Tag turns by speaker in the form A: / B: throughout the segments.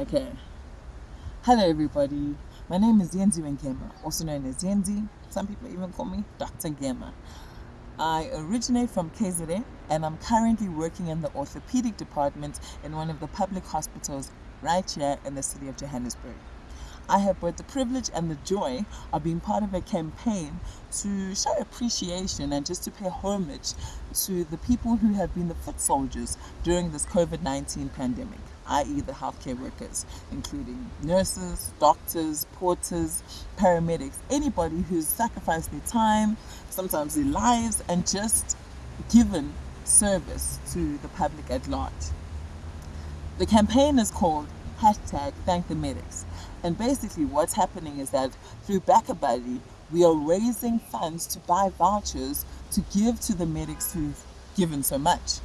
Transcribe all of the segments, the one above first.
A: Okay. Hello, everybody. My name is Yenzi Wenkema, also known as Yenzi. Some people even call me Dr. Gema. I originate from KZN and I'm currently working in the orthopedic department in one of the public hospitals right here in the city of Johannesburg. I have both the privilege and the joy of being part of a campaign to show appreciation and just to pay homage to the people who have been the foot soldiers during this COVID 19 pandemic, i.e., the healthcare workers, including nurses, doctors, porters, paramedics, anybody who's sacrificed their time, sometimes their lives, and just given service to the public at large. The campaign is called hashtag thank the medics. And basically what's happening is that through BackaBuddy, we are raising funds to buy vouchers to give to the medics who've given so much.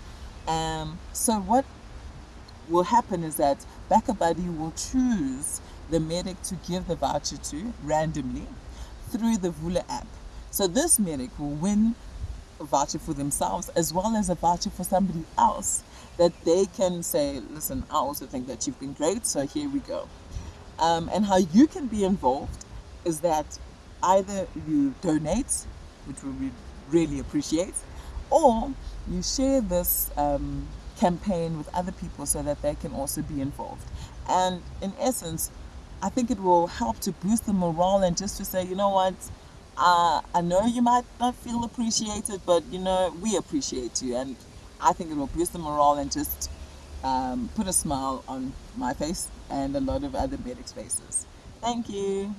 A: Um, so what will happen is that BackaBuddy will choose the medic to give the voucher to randomly through the Vula app. So this medic will win a voucher for themselves as well as a voucher for somebody else that they can say, listen, I also think that you've been great, so here we go. Um, and how you can be involved is that either you donate, which we really appreciate, or you share this um, campaign with other people so that they can also be involved. And in essence, I think it will help to boost the morale and just to say, you know what, uh, I know you might not feel appreciated, but you know, we appreciate you. And I think it will boost the morale and just um, put a smile on my face and a lot of other medics' faces. Thank you.